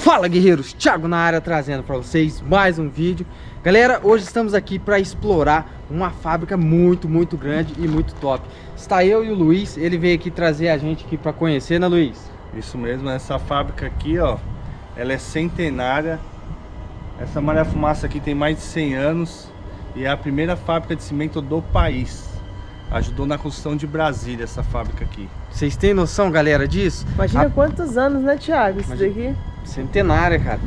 Fala guerreiros, Thiago na área trazendo para vocês mais um vídeo. Galera, hoje estamos aqui para explorar uma fábrica muito, muito grande e muito top. Está eu e o Luiz, ele veio aqui trazer a gente aqui para conhecer, né Luiz? Isso mesmo, essa fábrica aqui ó, ela é centenária. Essa Maria Fumaça aqui tem mais de 100 anos E é a primeira fábrica de cimento do país. Ajudou na construção de Brasília essa fábrica aqui. Vocês têm noção, galera, disso? Imagina a... quantos anos, né, Thiago, isso Imagina... daqui? Centenária, cara.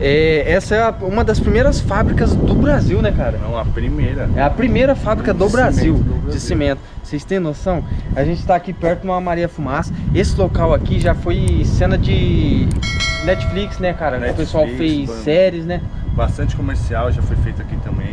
É, essa é a, uma das primeiras fábricas do Brasil, né, cara? Não, a primeira. É a primeira fábrica do, Brasil, do Brasil, de cimento. Vocês têm noção? A gente está aqui perto de uma Maria Fumaça. Esse local aqui já foi cena de Netflix, né, cara? Netflix, o pessoal fez séries, né? Bastante comercial já foi feito aqui também.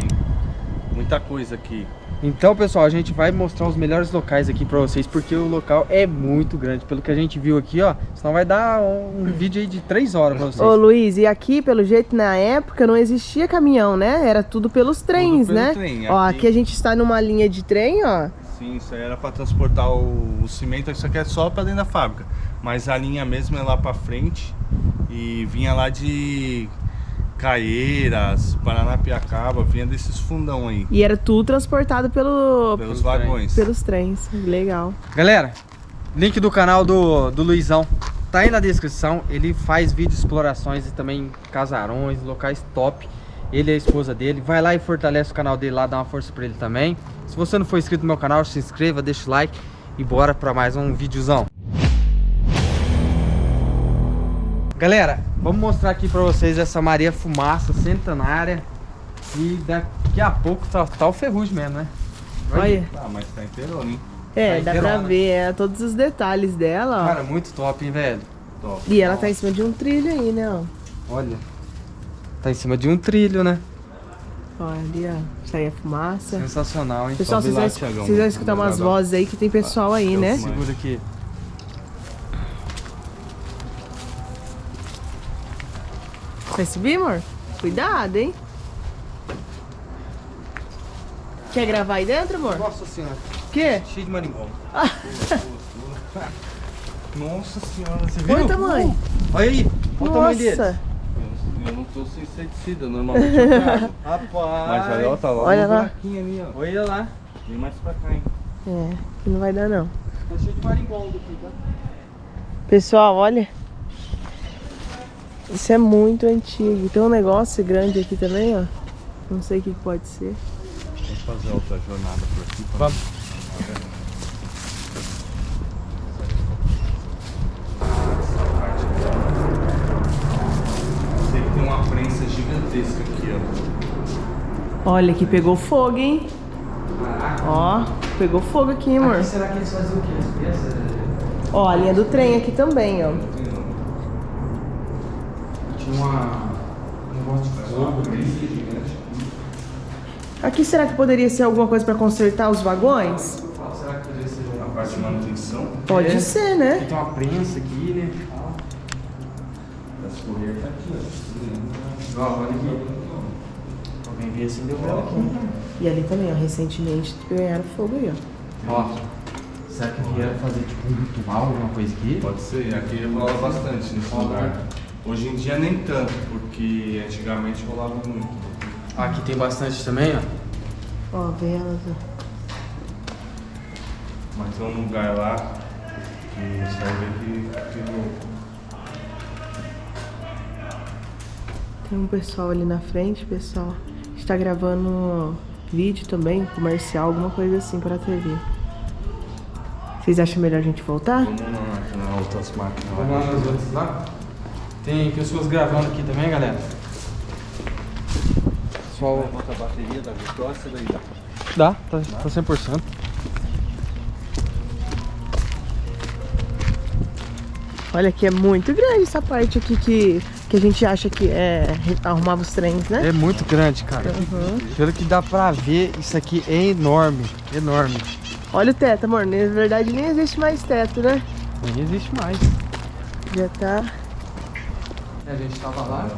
Muita coisa aqui. Então, pessoal, a gente vai mostrar os melhores locais aqui pra vocês, porque o local é muito grande. Pelo que a gente viu aqui, ó, senão vai dar um, um vídeo aí de 3 horas pra vocês. Ô, Luiz, e aqui, pelo jeito, na época, não existia caminhão, né? Era tudo pelos trens, tudo pelo né? Trem. Ó, aqui... aqui a gente está numa linha de trem, ó. Sim, isso aí era pra transportar o, o cimento, isso aqui é só pra dentro da fábrica. Mas a linha mesmo é lá pra frente e vinha lá de Caieiras, Paranapiacaba, vinha desses fundão aí. E era tudo transportado pelo, pelos vagões. Pelos trens, legal. Galera, link do canal do, do Luizão tá aí na descrição. Ele faz vídeo explorações e também casarões, locais top. Ele é a esposa dele. Vai lá e fortalece o canal dele lá, dá uma força pra ele também. Se você não for inscrito no meu canal, se inscreva, deixa o like e bora pra mais um videozão. Galera, vamos mostrar aqui pra vocês essa Maria Fumaça centenária. E daqui a pouco tá, tá o ferrugem mesmo, né? Olha. Ah, mas tá inteiro, hein? É, tá dá pra ver é, todos os detalhes dela, ó. Cara, muito top, hein, velho? Top. E ela tá em cima de um trilho aí, né, ó. Olha. Tá em cima de um trilho, né? Olha ali, ó. Sai a fumaça. Sensacional, hein? Pessoal, vocês, vão, vocês vão escutar umas vozes aí que tem pessoal aí, né? Segura aqui. Vai subir, amor? Cuidado, hein? Quer gravar aí dentro, amor? Nossa senhora. O quê? Cheio de marimbondo. Nossa senhora, você viu? Olha o tamanho. Olha aí, olha o tamanho dele. Eu não tô sem inseticida, normalmente eu trago. Rapaz. Mas olha, ó, tá lá olha lá. ali, ó. Olha lá. Vem mais pra cá, hein. É, que não vai dar não. Tá cheio de marimbondo aqui, tá? Pessoal, olha. Isso é muito antigo. Tem um negócio grande aqui também, ó. Não sei o que pode ser. Vamos fazer outra jornada por aqui. Vamos. Sei que tem uma prensa gigantesca aqui, ó. Olha que pegou fogo, hein? Ó, pegou fogo aqui, amor. Aqui, será que eles fazem o quê? Ó, a linha do trem aqui também, ó uma, um negócio de fogo gigante. Aqui será que poderia ser alguma coisa para consertar os vagões? Será que poderia ser uma parte de manutenção? Pode é. ser, né? Aqui tem uma prensa aqui, né? Essa correia tá aqui, ó. Ó, olha aqui. Alguém veio acender o vela aqui. E ali também, ó, recentemente ganharam fogo aí, ó. Ó. Será que vieram fazer tipo um ritual, alguma coisa aqui? Pode ser, aqui rola bastante nesse lugar. Hoje em dia nem tanto, porque antigamente rolava muito. Aqui tem bastante também, ó. Ó, velas, ó. Mas tem um lugar lá que serve que, que Tem um pessoal ali na frente, pessoal. Está gravando vídeo também, comercial, alguma coisa assim para a TV. Vocês acham melhor a gente voltar? Vamos lá, na outras máquinas. Vamos lá nas outras lá? Tem pessoas gravando aqui também, galera. Pessoal... Bota a bateria da Vitória, daí dá. Dá, tá, tá 100%. Olha que é muito grande essa parte aqui que, que a gente acha que é arrumava os trens, né? É muito grande, cara. Uhum. Pelo que dá pra ver, isso aqui é enorme, enorme. Olha o teto, amor. Na verdade nem existe mais teto, né? Nem existe mais. Já tá a gente tava lá.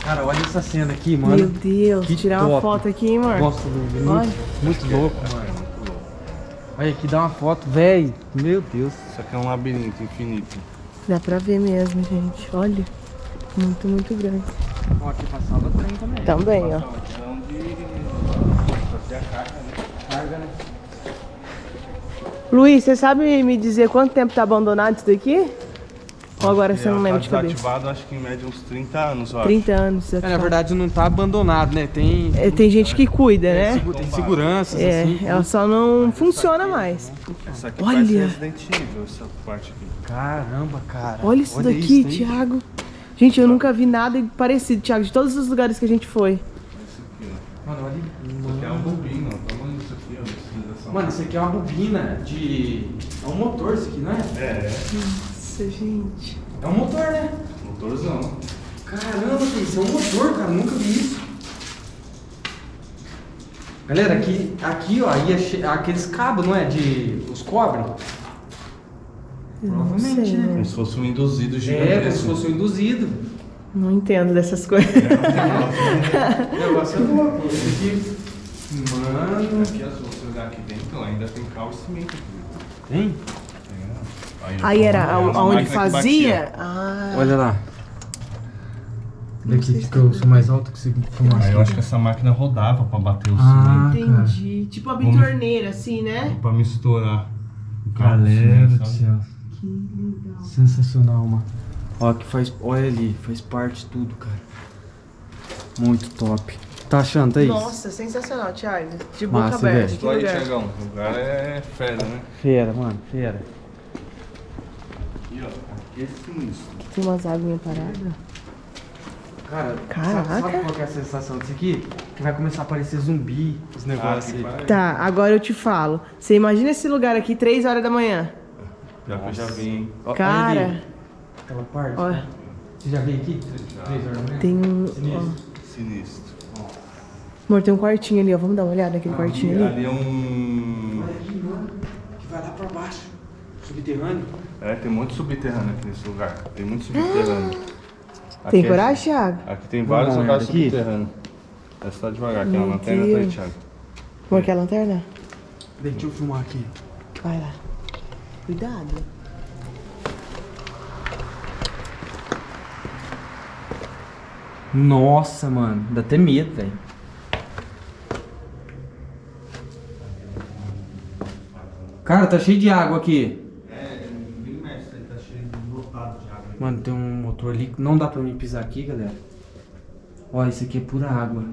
Cara, olha essa cena aqui, mano. Meu Deus, que tirar top. uma foto aqui, hein? Gosto do muito, muito louco, mano. Olha aqui, dá uma foto, velho. Meu Deus. Isso aqui é um labirinto infinito. Dá pra ver mesmo, gente. Olha. Muito, muito grande. Ó, aqui passava trem também. Também, ó. Carga, né? Né? Luiz, você sabe me dizer quanto tempo tá abandonado isso daqui? Ou agora você não Ela lembra tá de cabeça? desativado, acho que em média uns 30 anos, ó. 30 anos. É, na verdade não tá abandonado, né? Tem, É, tem gente que cuida, tem, né? tem seguranças, É, assim. ela só não funciona mais. Essa aqui Olha. parece Resident Evil, essa parte aqui. Caramba, cara. Olha isso daqui, tem- Thiago. Gente, eu nunca vi nada parecido, Thiago, de todos os lugares que a gente foi. Aqui. Mano, olha. Isso aqui é um bobino, ó. Tá vendo isso aqui, ó? Utilização. Mano, isso aqui é uma bobina de. É um motor isso aqui, não é? É, Nossa, gente. É um motor, né? motorzão. Caramba, isso é um motor, cara. Nunca vi isso. Galera, aqui, aqui ó, ia che- aqueles cabos, não é? De. Os cobre? Não Provavelmente, sei, né? Como se fosse um induzido É, como se gigantesco. fosse um induzido. Não entendo dessas coisas. O negócio é louco. Esse aqui. Mano. Aqui, se você olhar aqui dentro, ainda tem cal e cimento aqui. Tem? Tem, ó. Aí era É a- aonde fazia? Ah, Olha lá. Daqui que eu sou mais alto que você filmar Aí eu acho que essa máquina rodava pra bater o Ah, entendi. Tipo a bitorneira, assim, né? cimento. Pra misturar. o cal com o Galera cimento, do sabe? céu. Que legal. Sensacional, mano. Ó, que faz. Olha ali, faz parte de tudo, cara. Muito top. Tá achando, Thaís? Nossa, sensacional, Thiago. De boca Massa, aberta. Estou aí, lugar. Tiagão. O lugar é fera, né? Fera, mano, fera. Aqui, ó. Aqui é sinistro. Tem umas aguinhas paradas. Cara, Caraca. Sabe, sabe qual que é a sensação disso aqui? Que vai começar a aparecer zumbi, os negócios aqui aí. vai- Tá, agora eu te falo. Você imagina esse lugar aqui, 3 horas da manhã. Já que eu já vi, hein? Ó, Cara, ali, Aquela parte. olha, Você já veio aqui? Três horas da manhã? tem um. ó. Sinistro. Sinistro. Amor, tem um quartinho ali, ó. Vamos dar uma olhada Ah, naquele quartinho ali. Ali é um. Olha aqui, mano. Que vai lá pra baixo. Subterrâneo. É, tem muito subterrâneo aqui nesse lugar. Tem muito subterrâneo. Tem Aqui é- coragem, Thiago? Aqui tem vários lugares subterrâneos. Essa tá devagar, aqui é Meu uma lanterna tá aí. Thiago. Amor, quer a lanterna? Deixa eu filmar aqui. Vai lá. Cuidado. Nossa, mano. Dá até medo, velho. Cara, tá cheio de água aqui. É, mexe, ele tá cheio de lotado de água. Mano, tem um motor ali. Não dá pra mim pisar aqui, galera. Ó, isso aqui é pura água.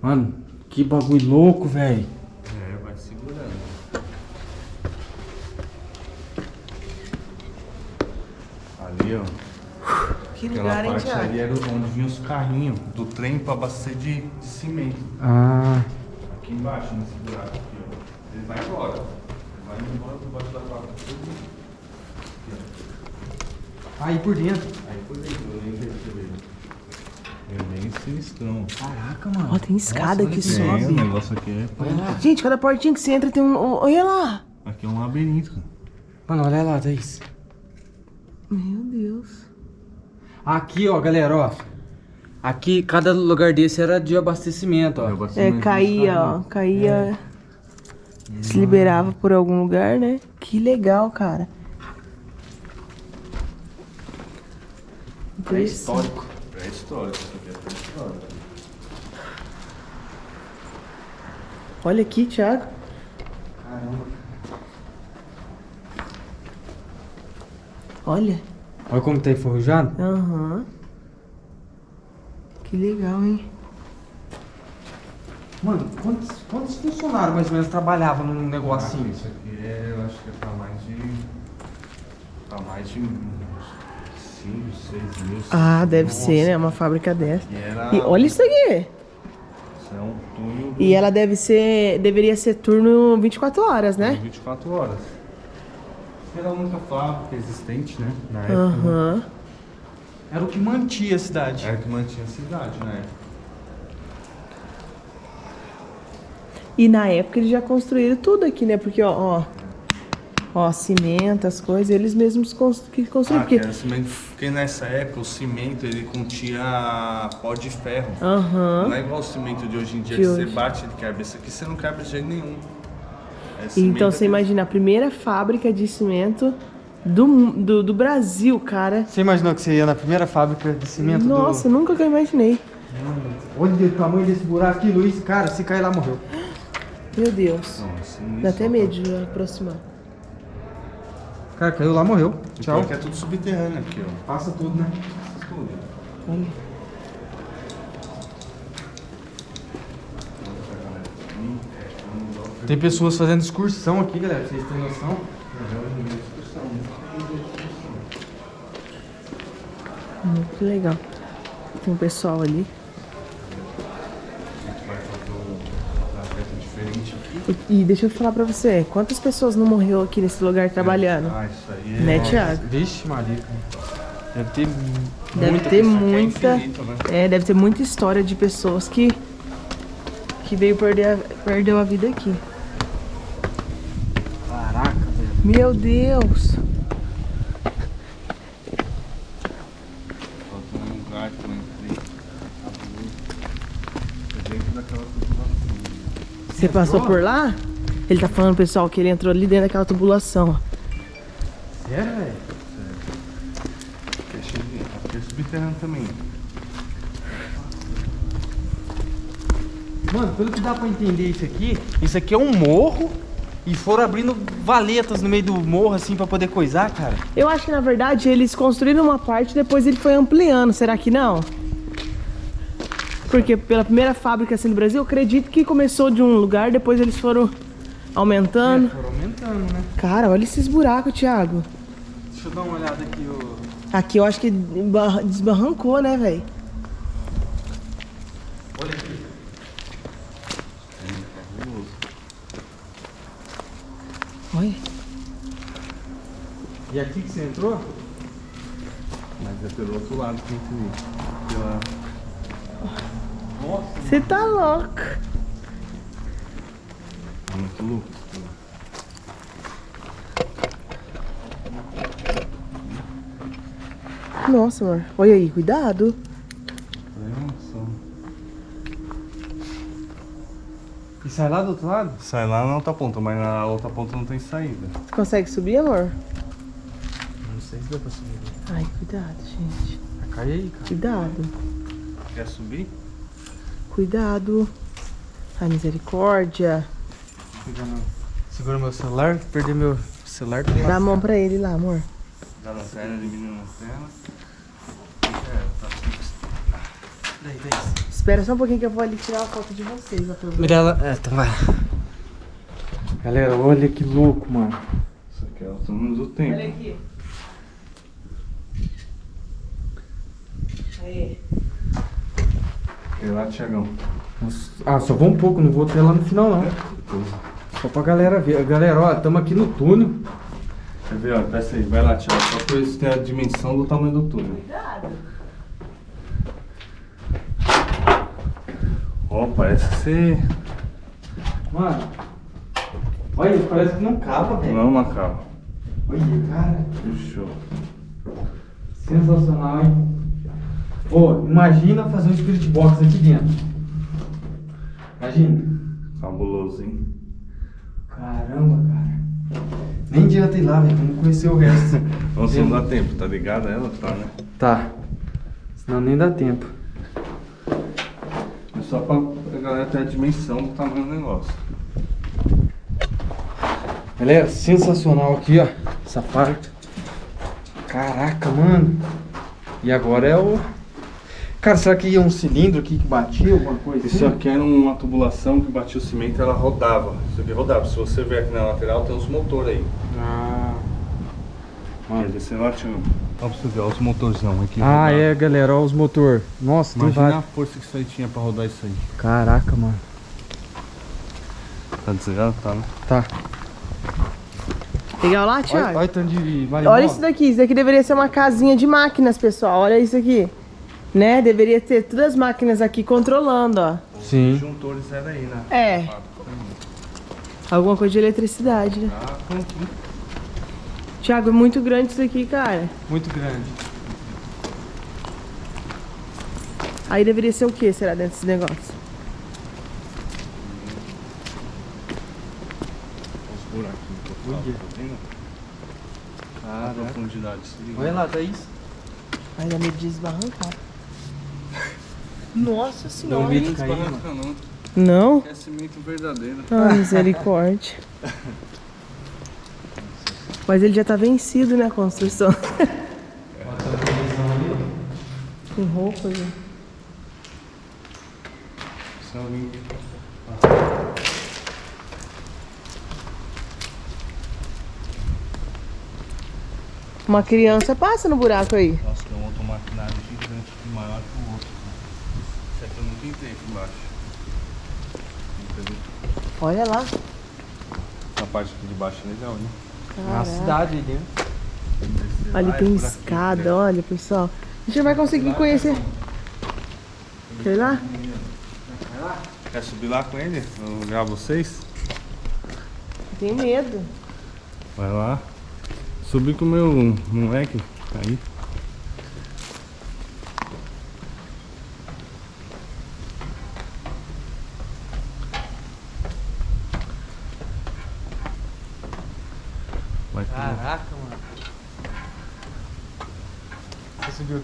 Mano, que bagulho louco, velho. É, vai segurando. Ali, ó. Que Aquela lugar, hein, parte Thiago? ali era onde vinham os carrinhos do trem pra abastecer de, de cimento. Ah, Aqui embaixo, nesse buraco aqui, ó. Ele vai embora. Ele vai embora por baixo da placa. Aí por dentro. Aí por dentro, eu nem percebi. É bem sinistrão. Caraca, mano. Ó, tem escada olha que sobe. É, o negócio aqui é. Lá. Gente, cada portinha que você entra tem um. Olha lá! Aqui é um labirinto, cara. Mano, olha lá, Thaís. Meu Deus. Aqui, ó, galera, ó. Aqui, cada lugar desse era de abastecimento, ó. É, caía, ó. Caía. Se liberava por algum lugar, né? Que legal, cara. Pré-histórico. Pré-histórico, isso aqui é pré-histórico. Olha aqui, Thiago. Caramba. Olha. Olha como tá enferrujado. Aham. Que legal, hein? Mano, quantos, quantos funcionários mais ou menos trabalhavam num negocinho? Isso aqui é, eu acho que é pra mais de. Pra mais de 5, 6 mil. Ah, deve Nossa. ser, né? Uma fábrica dessa. E era. E olha isso aqui. Isso é um túnel do- E ela deve ser. Deveria ser turno 24 horas, né? 24 horas. Era a única fábrica existente, né? Na época. né? Era o que mantia a cidade. Era que mantinha a cidade, né? E na época eles já construíram tudo aqui, né? Porque, ó, ó. Ó, cimento, as coisas, eles mesmos que construíram. Ah, que porque... era cimento, porque nessa época o cimento ele continha pó de ferro. Aham. Não é igual o cimento de hoje em dia De que hoje. você bate e quebra. Esse aqui você não quebra de jeito nenhum. É Então você que- imagina a primeira fábrica de cimento do, do, do Brasil, cara. Você imaginou que você ia na primeira fábrica de cimento Nossa, do... nunca que eu imaginei. Olha o tamanho desse buraco aqui, Luiz. Cara, se cair lá, morreu. Meu Deus. Não, assim, Dá até medo de aproximar. Cara, caiu lá, morreu. Tchau. Pior que é tudo subterrâneo aqui, ó. Passa tudo, né? Tudo. Olha. Tem pessoas fazendo excursão aqui, galera. Vocês têm noção? Muito legal. Tem um pessoal ali. E, e deixa eu falar pra você, quantas pessoas não morreu aqui nesse lugar trabalhando? Ah, isso aí é... Né, Thiago? Vixe, Maria. Deve ter Deve muita ter é muita. infinito, né? É, deve ter muita história de pessoas que. que veio perder a, perdeu a vida aqui. Caraca, velho. Meu Deus! Faltou um lugar que eu entrei. É dentro daquela tubulação. Você passou por lá? Ele tá falando, pessoal, que ele entrou ali dentro daquela tubulação. Sério, velho? Aqui é cheio de... Aqui é subterrâneo também. Mano, pelo que dá pra entender isso aqui, isso aqui é um morro e foram abrindo valetas no meio do morro assim pra poder coisar, cara. Eu acho que na verdade eles construíram uma parte e depois ele foi ampliando, será que não? Porque pela primeira fábrica assim no Brasil, eu acredito que começou de um lugar, depois eles foram aumentando. Foram aumentando, né? Cara, olha esses buracos, Thiago. Deixa eu dar uma olhada aqui, ô. Aqui eu acho que barra- desbarrancou, né, velho? Olha aqui. Olha. E aqui que você entrou? Mas é pelo outro lado que entrei. Pela... Nossa. Você tá louco. Muito louco. Nossa, amor. Olha aí, cuidado. E sai lá do outro lado? Sai lá na outra ponta, mas na outra ponta não tem saída. Você consegue subir, amor? Sei se dá pra subir. Ai, cuidado, gente. Cai aí, cara. Cuidado. Quer subir? Cuidado. Ai, misericórdia. Segura meu celular, perder meu celular. Dá a mão pra ele lá, amor. Dá lanterna, elimina a lanterna. Daí, daí. Espera só um pouquinho que eu vou ali tirar a foto de vocês. Mirella, é, então vai. Galera, olha que louco, mano. Isso aqui é o túmulo do tempo. Olha aqui. E lá, Tiagão. Ah, só vou um pouco, não vou até lá no final não. Só pra galera ver. Galera, ó, estamos aqui no túnel. Quer ver, ó, peça aí, vai lá, Tiago. Só pra eles terem a dimensão do tamanho do túnel. Cuidado. Ó, parece que você. Mano, olha, parece que não cava, velho. Não, Macau. Olha, cara, Show. sensacional, hein? Ô, imagina fazer um spirit box aqui dentro. Imagina. Fabuloso, hein? Caramba, cara. Nem adianta ir lá, velho, vamos conhecer o resto. Nossa, não dá tempo, tá ligado? Ela tá, né? Tá. Senão nem dá tempo. É só pra a galera ter a dimensão do tamanho do negócio. Galera, sensacional aqui, ó. Essa parte. Caraca, mano. E agora é o. Cara, será que ia um cilindro aqui que batia, alguma coisa Isso assim? aqui era uma tubulação que batia o cimento ela rodava. Isso aqui rodava. Se você ver aqui na lateral, tem os motores aí. Ah, Mano, desse lá tinha. Ó pra você ver, ó, os motorzão aqui. ah é, galera, ó os motor. Nossa, tem Imagina a vários. força que isso aí tinha pra rodar isso aí. Caraca, mano. Tá desligado? Tá, né? Tá. Legal lá, Olha, Thiago? olha o tanto de Olha isso daqui, isso daqui deveria ser uma casinha de máquinas, pessoal. Olha isso aqui. Né? Deveria ter todas as máquinas aqui controlando, ó. Sim. Os disjuntores eram aí, né? É. Alguma coisa de eletricidade, né? Ah, aqui. Thiago, é muito grande isso aqui, cara. Muito grande. Aí deveria ser o que, será, dentro desse negócio? Os buraquinhos que eu tá vendo? A profundidade. Olha lá, Thaís. Ai, dá medo de esbarrancar. Nossa senhora. cair, mano. Barranca não. Não? É cimento verdadeiro. Ah, misericórdia. Mas ele já tá vencido, né, a construção. Com roupas, né? São lindo. Uma criança passa no buraco aí. Nossa, tem um outro maquinário gigante aqui, maior que o outro. Aqui embaixo. Olha lá. A parte aqui de baixo é legal, né? É uma cidade. Ali Ah, é tem por aqui, escada, né? olha, pessoal. A gente vai conseguir conhecer. Sei lá? Quer subir lá com ele? Eu gravo vocês? Tenho medo. Vai lá. Subi com o meu moleque. Aí. Vai que eu Caraca, mano. Você subiu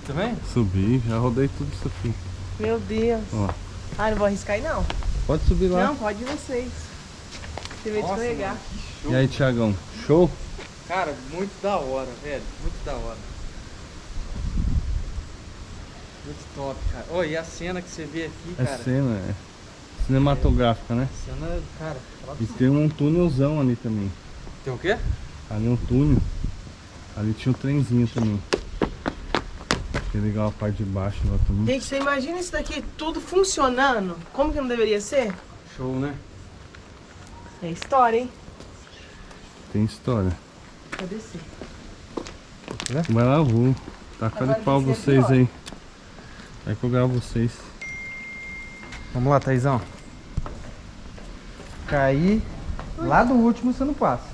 aqui também? Subi, já rodei tudo isso aqui. Meu Deus. Ó. Ah, não vou arriscar aí não. Pode subir lá. Não, pode vocês. Você Nossa, escorregar. mano, que show. E aí, Tiagão? Show? Cara, muito da hora, velho. Muito da hora. Muito top, cara. Oi, e a cena que você vê aqui, É cara? cena, é. Cinematográfica, né? Cena, cara. E tem um túnelzão ali também. Tem o quê? Ali um túnel. Ali tinha um trenzinho também. Que legal a parte de baixo lá também. Gente, você imagina isso daqui tudo funcionando? Como que não deveria ser? Show, né? É história, hein? Tem história. Vou descer. Vai lá, vou. Tacar Agora de pau é vocês pior. aí. Vai que eu gravo vocês. Vamos lá, Thaizão. Cair lá do último você não passa.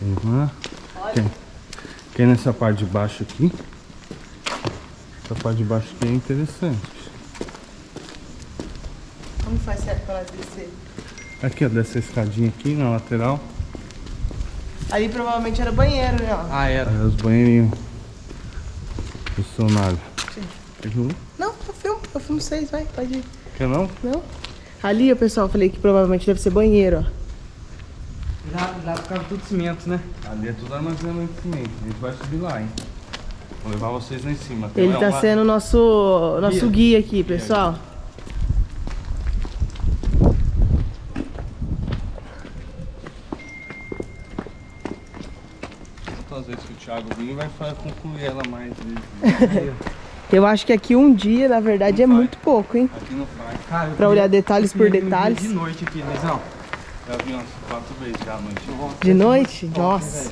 Vamos lá. Quem? Quem nessa parte de baixo aqui? Essa parte de baixo aqui é interessante. Como faz certo pra descer? Aqui, ó, dessa escadinha aqui na lateral. Ali provavelmente era banheiro, né? ó. Ah, era. Aí os banheirinhos. Funcionário. Sim. Quer que eu- Não, eu filmo, eu filmo vocês, vai, pode ir. Quer não? Não? Ali, ó, pessoal, eu falei que provavelmente deve ser banheiro, ó. Lá, lá ficava tudo cimento, né? Ali é tudo armazenamento de cimento. A gente vai subir lá, hein? Vou levar vocês lá em cima. Ele uma- tá uma- sendo o nosso, nosso guia aqui, Guia. pessoal. Às vezes que o Thiago vir vai concluir ela mais vezes. Eu acho que aqui um dia, na verdade, é Não vai. muito pouco, hein? Aqui não faz. Cara, Pra olhar detalhes por detalhes. De noite aqui, Thaizão. Já vi umas quatro vezes já à noite. De noite? Top, Nossa. velho?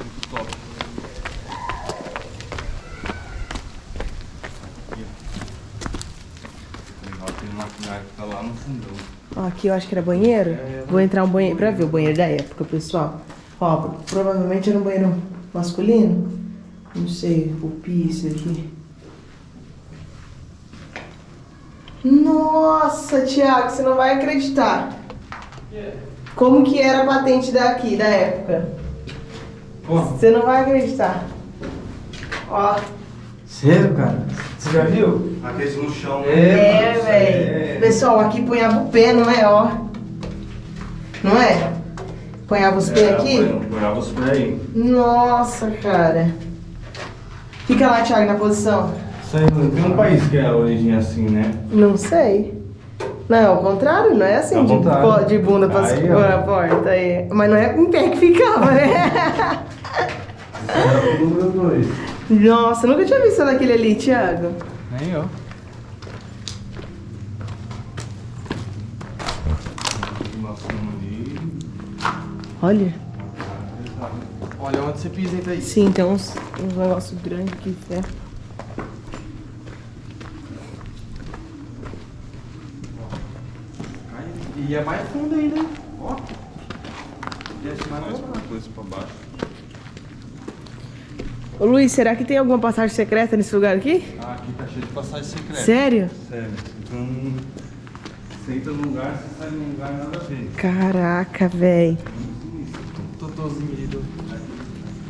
Muito top. Aqui, ó. Legal, tem maquinário que tá lá no fundão. Ó, aqui eu acho que era banheiro. Vou entrar um banheiro pra ver o banheiro da época, pessoal. Ó, provavelmente era um banheiro masculino. Não sei, o piso aqui. Nossa, Thiago, você não vai acreditar. Como que era a patente daqui, da época? Você não vai acreditar. Ó. sério, cara? Você já viu? Aqueles no chão. É, mano, velho. é. Pessoal, aqui punhava o pé, não é, ó? Não é? Punhava os pés É, aqui? põe- Põe os pés aí. Nossa, cara. Fica lá, Thiago, na posição. Isso aí, não tem um país que é a origem assim, né? Não sei. Não, é ao contrário, não é assim, Ao de, de bunda pra Aí, a porta. Aí. Mas não é em pé que ficava, né? Nossa, nunca tinha visto daquele ali, Thiago. Nem eu. Olha. Olha onde você pisa, Thaís? Sim, tem uns, uns negócios grandes aqui, ferro. E é mais fundo ainda? Ó. Desce mais Mais uma coisa pra baixo. Ô Luiz, será que tem alguma passagem secreta nesse lugar aqui? Ah, aqui tá cheio de passagem secreta. Sério? Sério. Então, você entra num lugar, você sai num lugar nada a ver. Caraca, véi. Totozinho ali do.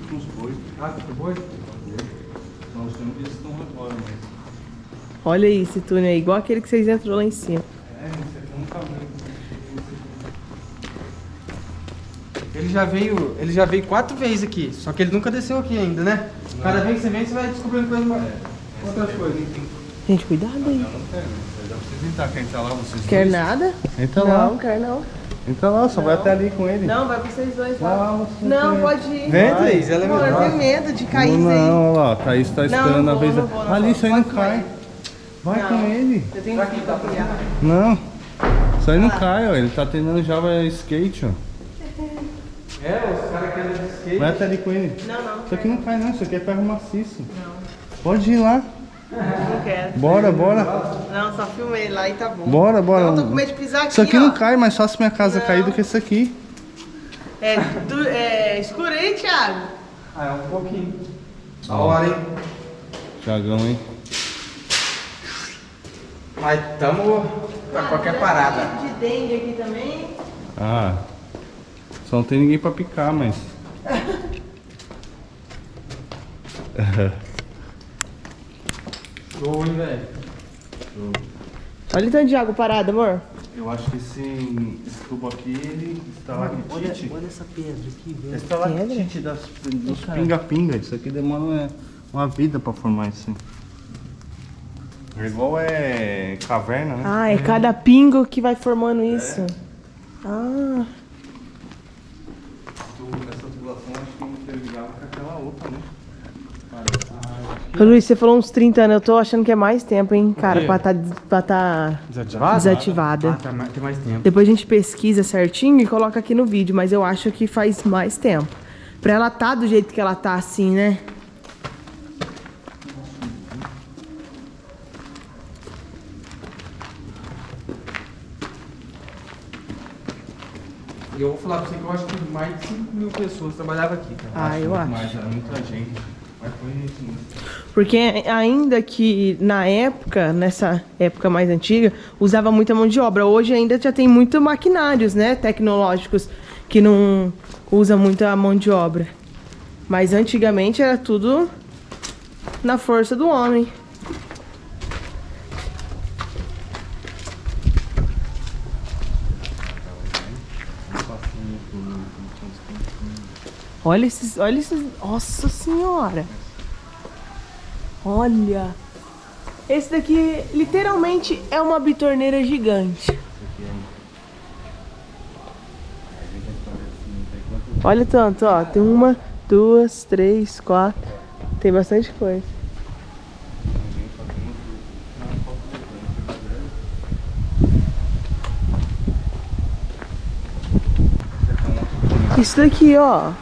Com os bois. Ah, tu foi? Então, os tempos eles estão agora, mas... Olha aí esse túnel aí, igual aquele que vocês entrou lá em cima. Ele já veio. Ele já veio quatro vezes aqui. Só que ele nunca desceu aqui ainda, né? Cada vez que você vem, você vai descobrindo coisas mais. Outras coisas. Gente, cuidado aí. Eu não quero, né? Dá pra vocês entrar. Quer entrar lá, vocês Quer dois? nada? Entra não, lá. quer não. Entra lá, só vai até ali com ele. Não, vai vocês dois Vai lá, Não, tem- pode ir. Vem, Vai. Thaís, ela é Amor, eu melhor. tenho medo de cair não, aí. não, olha lá, Thaís tá esperando não a vez. não vou, não ali, isso aí não cai. Vai Não. com ele. Eu tenho que confiar. Não. Isso aí não cai, ó. Ele tá treinando Java Skate, ó. É, os caras querem de skate. Vai até ali com ele. Não, não. Isso aqui não cai, não. Isso aqui é ferro maciço. Pode ir lá. Não quero. Bora, bora. Não, só filmei lá e tá bom. Bora, bora. Não, tô com medo de pisar aqui, Isso aqui ó. não cai, mais fácil minha casa Não. cair do que isso aqui. É, du- é escuro aí, Thiago? Ah, é um pouquinho. A hora, hein? Tiagão, hein? Mas tamo pra qualquer parada. De dengue aqui também. Ah. Só não tem ninguém pra picar, mas. Show, hein, velho? Olha o tanto de água parada, amor. Eu acho que esse, esse tubo aqui, ele estalactite. essa pedra aqui, velho. Estalactite das, dos pinga-pinga. Isso aqui demora uma, uma vida pra formar isso. É igual é caverna, né? Ah, é cada pingo que vai formando isso. Ah, Tu- Essa tubulação acho que interligava com aquela outra, né? Ô, Luiz, você falou uns 30 anos, eu tô achando que é mais tempo, hein, cara, pra tá, pra tá Desativada? desativada. Ah, tá mais- tem mais tempo. Depois a gente pesquisa certinho e coloca aqui no vídeo, mas eu acho que faz mais tempo. Pra ela tá do jeito que ela tá assim, né? Eu vou falar pra você que eu acho que mais de 5 mil pessoas trabalhavam aqui, cara. Ah, eu acho. Mas era muita gente. Mas foi isso mesmo. Porque ainda que na época, nessa época mais antiga, usava muita mão de obra. Hoje ainda já tem muito maquinários, né, tecnológicos que não usa muita mão de obra. Mas antigamente era tudo na força do homem. Olha esses, olha esses, nossa senhora. Olha. Esse daqui literalmente é uma bitorneira gigante. Olha tanto, ó. Tem uma, duas, três, quatro. Tem bastante coisa. Isso daqui, ó.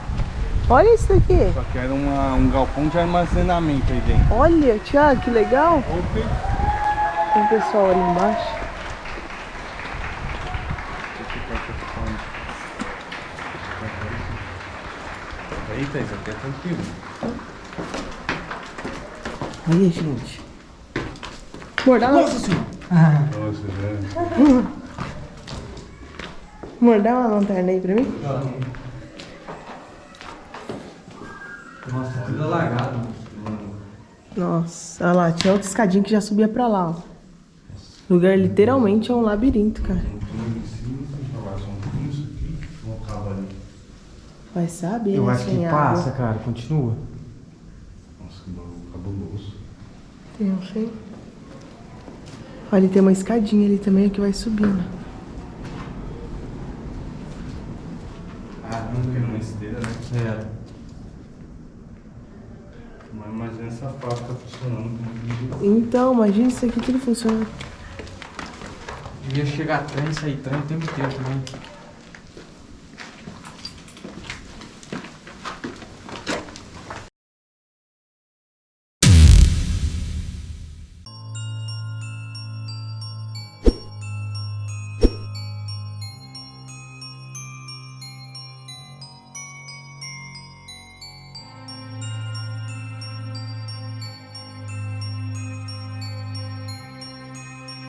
Olha isso daqui. Só que era uma, um galpão de armazenamento aí dentro. Olha, Thiago, que legal. Tem um pessoal ali embaixo. Eita, isso aqui é tranquilo. Olha, gente. Amor, dá uma, Nossa, velho. amor, dá uma lanterna aí pra mim. Nossa, tudo alagado. Nossa, olha lá, tinha outra escadinha que já subia pra lá, ó. O lugar literalmente é um labirinto, cara. Vai saber, Eu né, acho que sem água. passa, cara. Continua. Nossa, que bagulho cabuloso. Tem, não sei. Olha, tem uma escadinha ali também que vai subindo. Ah, não, porque era uma esteira, né? É. Mas imagina essa fábrica funcionando. Então, imagina isso aqui tudo funciona. Devia chegar trem sair trem o tempo também.